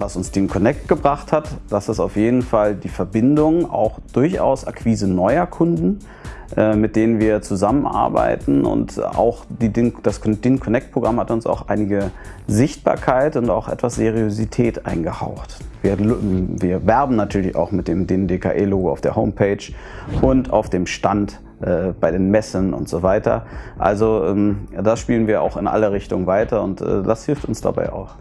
Was uns DIN Connect gebracht hat, das ist auf jeden Fall die Verbindung, auch durchaus Akquise neuer Kunden, äh, mit denen wir zusammenarbeiten und auch die das DIN Connect Programm hat uns auch einige Sichtbarkeit und auch etwas Seriosität eingehaucht. Wir, wir werben natürlich auch mit dem DIN DKE Logo auf der Homepage und auf dem Stand äh, bei den Messen und so weiter. Also ähm, das spielen wir auch in alle Richtungen weiter und äh, das hilft uns dabei auch.